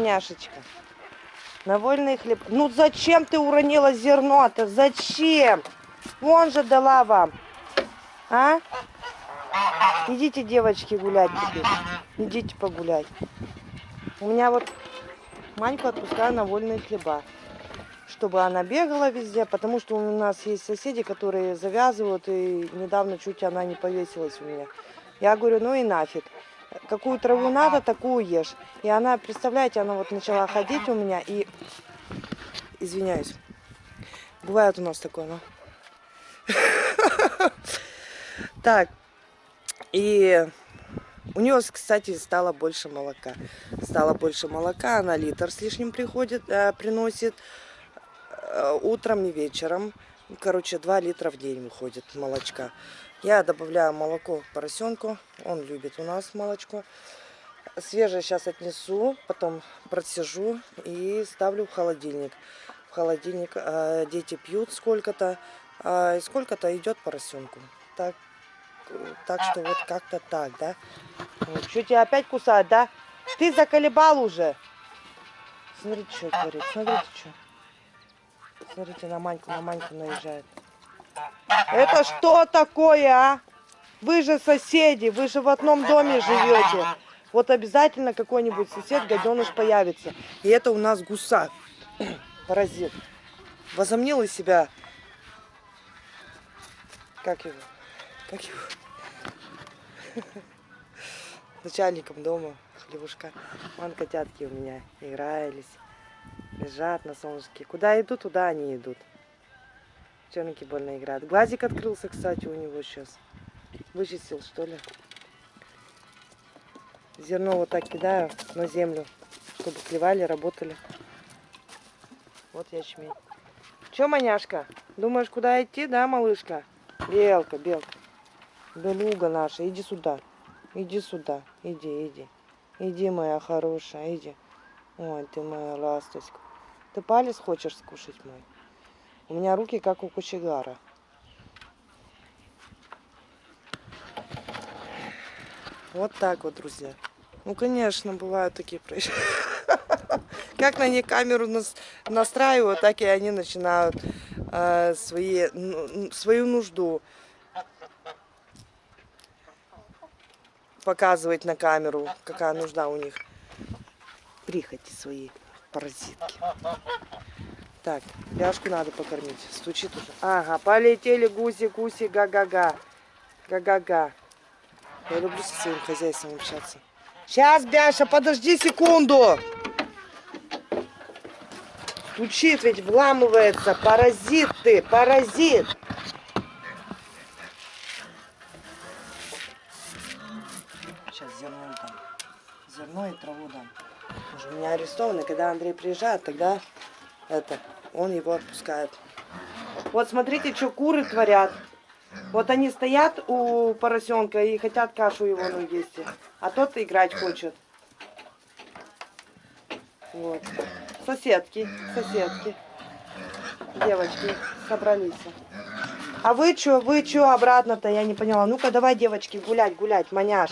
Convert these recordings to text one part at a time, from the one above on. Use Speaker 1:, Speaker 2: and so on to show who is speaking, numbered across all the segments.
Speaker 1: Няшечка. На вольный хлеб. Ну зачем ты уронила зерно-то? Зачем? Вон же дала вам. А? Идите, девочки, гулять теперь. Идите погулять. У меня вот Маньку отпускаю на вольные хлеба. Чтобы она бегала везде, потому что у нас есть соседи, которые завязывают, и недавно чуть она не повесилась у меня. Я говорю, ну и нафиг. Какую траву надо, такую ешь. И она, представляете, она вот начала ходить у меня и... Извиняюсь. Бывает у нас такое, ну. Так. И у нее, кстати, стало больше молока. Стало больше молока, она литр с лишним приходит, э, приносит э, утром и вечером. Короче, 2 литра в день выходит молочка. Я добавляю молоко поросенку, он любит у нас молочко. Свежее сейчас отнесу, потом процежу и ставлю в холодильник. В холодильник э, дети пьют сколько-то, э, и сколько-то идет поросенку. Так, так что вот как-то так, да. Что тебя опять кусать, да? Ты заколебал уже. Смотрите, что творит, смотрите, что. Смотрите, на Маньку, на Маньку наезжает. Это что такое, а? Вы же соседи, вы же в одном доме живете. Вот обязательно какой-нибудь сосед, гаденыш появится. И это у нас гуса, паразит. Возомнил из себя, как его, как его, начальником дома, хлебушка. Вон котятки у меня игрались, лежат на солнышке. Куда идут, туда они идут. Девчонки больно играют. Глазик открылся, кстати, у него сейчас. Вычистил, что ли. Зерно вот так кидаю на землю, чтобы клевали, работали. Вот ячмень. Че, маняшка? Думаешь, куда идти, да, малышка? Белка, белка. Белуга наша, иди сюда. Иди сюда. Иди, иди. Иди, моя хорошая, иди. Ой, ты моя ласточка. Ты палец хочешь скушать мой? У меня руки как у кочегара. Вот так вот, друзья. Ну, конечно, бывают такие происшествия. Как на них камеру настраивают, так и они начинают э, свои, ну, свою нужду показывать на камеру, какая нужда у них. Прихоти свои, паразитки. Так, бяшку надо покормить. Стучит уже. Ага, полетели гуси, гуси, га-га-га. Га-га-га. Я люблю со своим хозяйством общаться. Сейчас, Бяша, подожди секунду. Стучит ведь, вламывается. Паразит ты, паразит. Сейчас зерно дам. Зерно и траву дам. Уже у меня арестованы. Когда Андрей приезжает, тогда это, он его отпускает. Вот смотрите, что куры творят. Вот они стоят у поросенка и хотят кашу его ну, есть. А тот играть хочет. Вот. Соседки, соседки. Девочки собрались. А вы что, вы что обратно-то, я не поняла. Ну-ка, давай, девочки, гулять, гулять, маняш.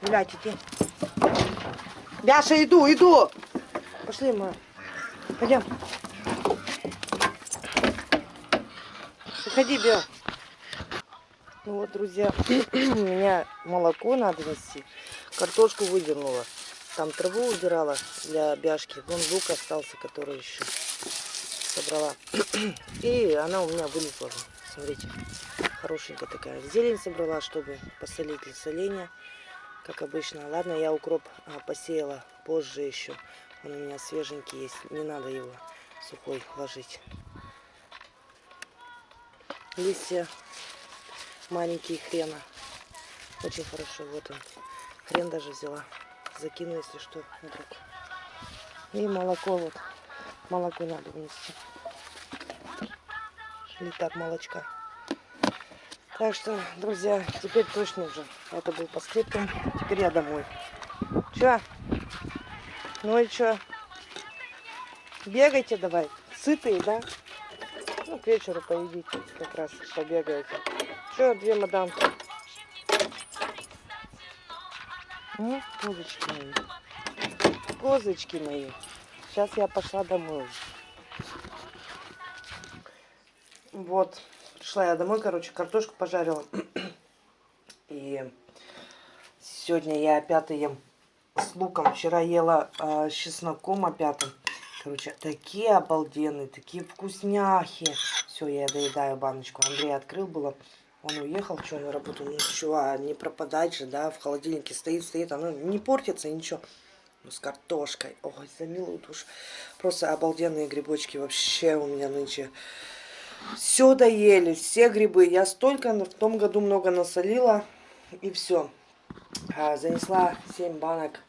Speaker 1: Гулять, иди. Бяша, иду, иду. Пошли, мы. Пойдем. Заходи, Бел. Ну вот, друзья, у меня молоко надо нести. Картошку выдернула. Там траву убирала для бяшки. Вон лук остался, который еще собрала. И она у меня вылезла. Смотрите, хорошенькая такая. Зелень собрала, чтобы посолить для соления. Как обычно. Ладно, я укроп а, посеяла позже еще. Он у меня свеженький есть. Не надо его сухой ложить. Листья маленькие хрена. Очень хорошо. Вот он. Хрен даже взяла. Закину, если что, вдруг. И молоко вот. Молоко надо внести. Литр молочка. Так что, друзья, теперь точно уже. Это был по скриптам. Теперь я домой. Че? Ну и что? Бегайте давай. Сытые, да? Ну, к вечеру поедите, как раз побегаете. Что, две мадамки? Ну, козочки мои. козочки мои. Сейчас я пошла домой. Вот, пришла я домой, короче, картошку пожарила. И сегодня я опять ем с луком. Вчера ела э, с чесноком опять. Короче, такие обалденные, такие вкусняхи. Все, я доедаю баночку. Андрей открыл было. Он уехал, что на работу. Ну что, а не пропадать же, да, в холодильнике стоит, стоит. Оно не портится, ничего. Ну, с картошкой. Ой, за милую душу. Просто обалденные грибочки вообще у меня нынче. Все доели, все грибы. Я столько в том году много насолила. И все. А, занесла 7 банок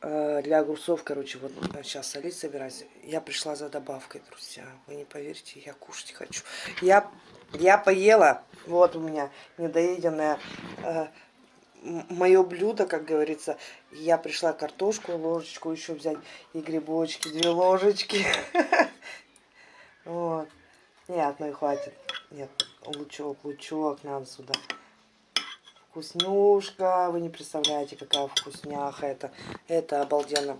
Speaker 1: э, для огурцов. Короче, вот сейчас солить собираюсь. Я пришла за добавкой, друзья. Вы не поверите, я кушать хочу. Я, я поела. Вот у меня недоеденное э, мое блюдо, как говорится. Я пришла картошку, ложечку еще взять и грибочки, две ложечки. Вот. Нет, ну и хватит. Нет, лучок, лучок надо сюда. Вкуснюшка. Вы не представляете, какая вкусняха это. Это обалденно.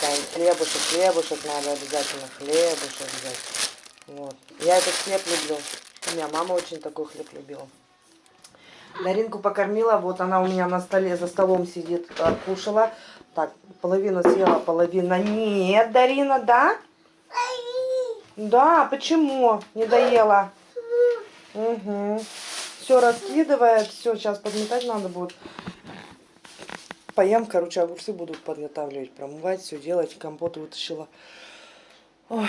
Speaker 1: Там хлебушек, хлебушек надо обязательно. Хлебушек взять. Вот. Я этот хлеб люблю. У меня мама очень такой хлеб любила. Даринку покормила, вот она у меня на столе, за столом сидит, э, кушала. Так, половину съела, половина нет, Дарина, да? Да, почему не доела? Угу. Все раскидывает, все, сейчас подметать надо будет. Поем, короче, огурцы буду подготавливать, промывать, все делать, компот вытащила. Ой.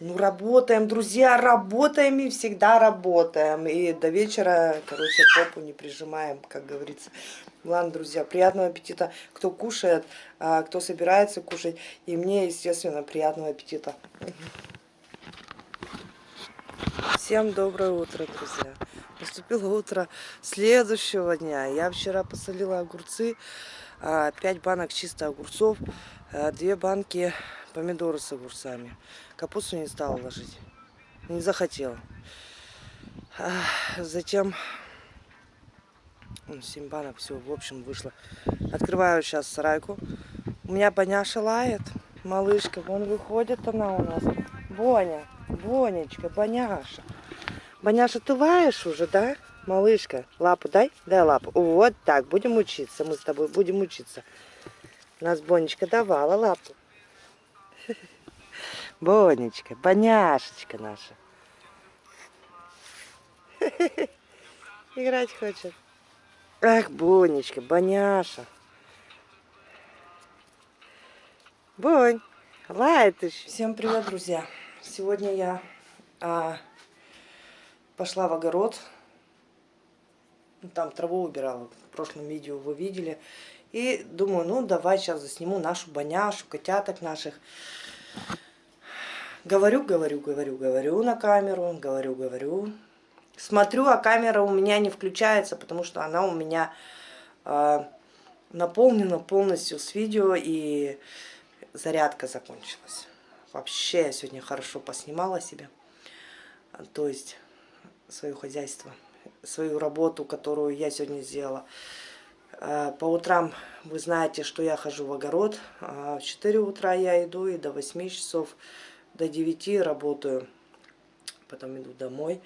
Speaker 1: Ну, работаем, друзья, работаем и всегда работаем. И до вечера, короче, попу не прижимаем, как говорится. Ладно, друзья, приятного аппетита, кто кушает, а, кто собирается кушать. И мне, естественно, приятного аппетита. Всем доброе утро, друзья. Наступило утро следующего дня. Я вчера посолила огурцы, 5 а, банок чисто огурцов, 2 а, банки помидоры с огурцами. Капусту не стала ложить. Не захотела. Затем 7 банок, все, в общем, вышло. Открываю сейчас сарайку. У меня Боняша лает, малышка. Вон выходит она у нас. Боня, Бонечка, Боняша. Боняша, ты лаешь уже, да? Малышка, лапу дай? Дай лапу. Вот так, будем учиться. Мы с тобой будем учиться. Нас Бонечка давала лапу. Бонечка, Боняшечка наша. Играть хочет. Ах, Бонечка, Боняша. Бонь, лает еще. Всем привет, друзья. Сегодня я а, пошла в огород. Там траву убирала. В прошлом видео вы видели. И думаю, ну давай сейчас засниму нашу боняшу, котяток наших. Говорю, говорю, говорю, говорю на камеру, говорю, говорю. Смотрю, а камера у меня не включается, потому что она у меня э, наполнена полностью с видео и зарядка закончилась. Вообще я сегодня хорошо поснимала себя. То есть свое хозяйство, свою работу, которую я сегодня сделала. Э, по утрам вы знаете, что я хожу в огород. А в 4 утра я иду и до 8 часов, до 9 работаю. Потом иду домой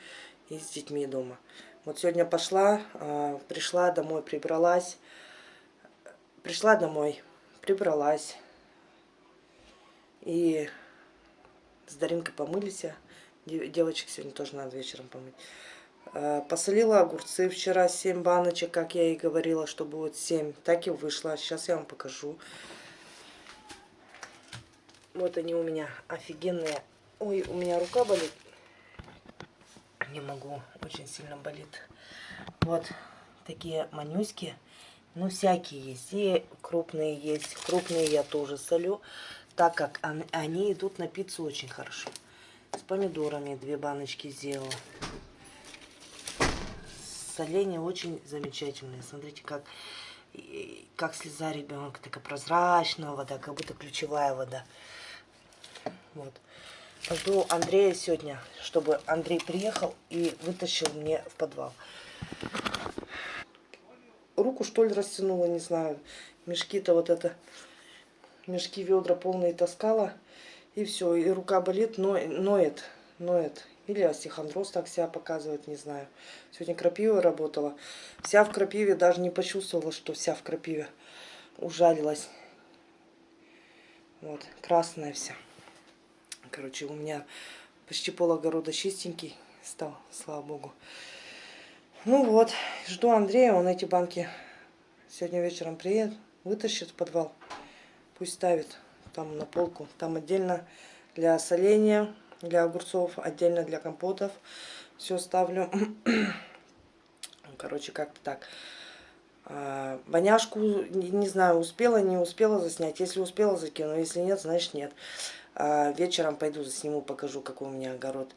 Speaker 1: и с детьми дома. Вот сегодня пошла, э, пришла домой, прибралась. Пришла домой, прибралась. И с Даринкой помылись. Девочек сегодня тоже надо вечером помыть. Э, посолила огурцы вчера 7 баночек, как я и говорила, что будет 7. Так и вышло. Сейчас я вам покажу. Вот они у меня офигенные. Ой, у меня рука болит. Не могу, очень сильно болит. Вот такие манюськи. Ну, всякие есть. И крупные есть. Крупные я тоже солю, так как они идут на пиццу очень хорошо. С помидорами две баночки сделала соление очень замечательное. Смотрите, как, как слеза ребенка, такая прозрачная вода, как будто ключевая вода. Вот. Жду Андрея сегодня, чтобы Андрей приехал и вытащил мне в подвал. Руку что ли растянула, не знаю. Мешки-то вот это мешки, ведра полные таскала. И все, и рука болит, но, ноет, ноет. Или остеохондроз так себя показывает, не знаю. Сегодня крапива работала. Вся в крапиве, даже не почувствовала, что вся в крапиве. Ужалилась. Вот, красная вся. Короче, у меня почти пол огорода чистенький стал, слава богу. Ну вот, жду Андрея, он эти банки сегодня вечером приедет, вытащит в подвал, пусть ставит там на полку. Там отдельно для соления, для огурцов, отдельно для компотов. Все ставлю. Короче, как-то так. А, воняшку, не, не знаю, успела, не успела заснять. Если успела, закину. Если нет, значит нет. А, вечером пойду засниму, покажу, какой у меня огород.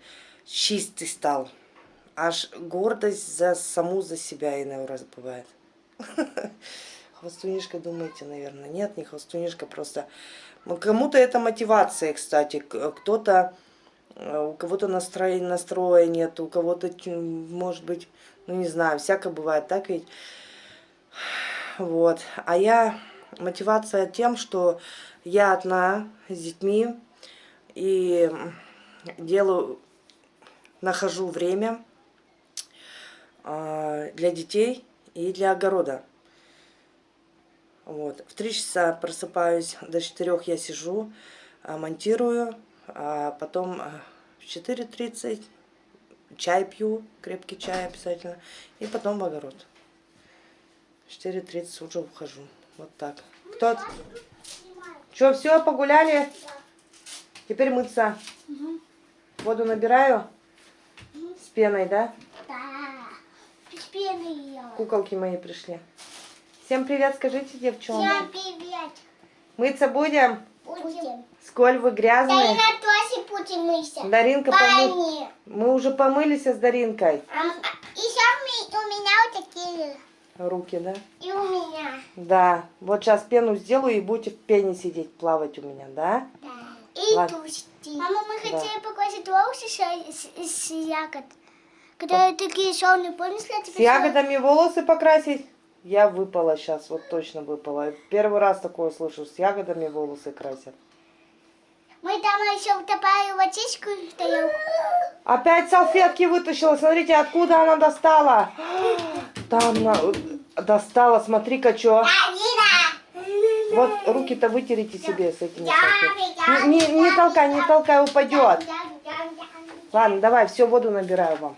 Speaker 1: Чистый стал. Аж гордость за саму, за себя иной раз бывает. Хвостунишка, думаете, наверное? Нет, не хвостунишка, просто... Кому-то это мотивация, кстати. Кто-то... э, У кого-то настроения, настроя нет, у кого-то, может быть, ну не знаю, всякое бывает, так ведь? Вот. А я... Мотивация тем, что я одна с детьми и делаю, нахожу время а, для детей и для огорода. Вот. В три часа просыпаюсь, до четырех я сижу, а, монтирую, а потом а, в 4.30 чай пью, крепкий чай обязательно, и потом в огород. В 4.30 уже ухожу. Вот так. Кто? Что, все, погуляли? Теперь мыться.
Speaker 2: Угу.
Speaker 1: Воду набираю с пеной, да?
Speaker 2: Да. С пеной.
Speaker 1: Куколки мои пришли. Всем привет, скажите, девчонки.
Speaker 2: Всем привет.
Speaker 1: Мыться будем?
Speaker 2: Будем.
Speaker 1: Сколь вы грязные.
Speaker 2: на тоже будем мыться.
Speaker 1: Даринка, помы... Мы уже помылись с Даринкой.
Speaker 2: А, Еще ми- у меня вот такие.
Speaker 1: Руки, да?
Speaker 2: И у меня.
Speaker 1: Да. Вот сейчас пену сделаю и будете в пене сидеть, плавать у меня, да?
Speaker 2: Да. И
Speaker 1: Ладно.
Speaker 2: тусти. Мама, мы
Speaker 1: Да.
Speaker 2: хотели покрасить волосы с, с, с ягод. Которые такие шелные, помнишь, я тебе
Speaker 1: С ягодами волосы покрасить? Я выпала сейчас, вот точно выпала. Первый раз такое слышу, с ягодами волосы красят.
Speaker 2: Мы там еще утопали водичку в тарелку.
Speaker 1: Опять салфетки вытащила. Смотрите, откуда она достала. Там на- достала, смотри-ка, что. Вот руки-то вытерите себе с этими салфетками. Не, не, не толкай, не толкай, упадет. Ладно, давай, все, воду набираю вам.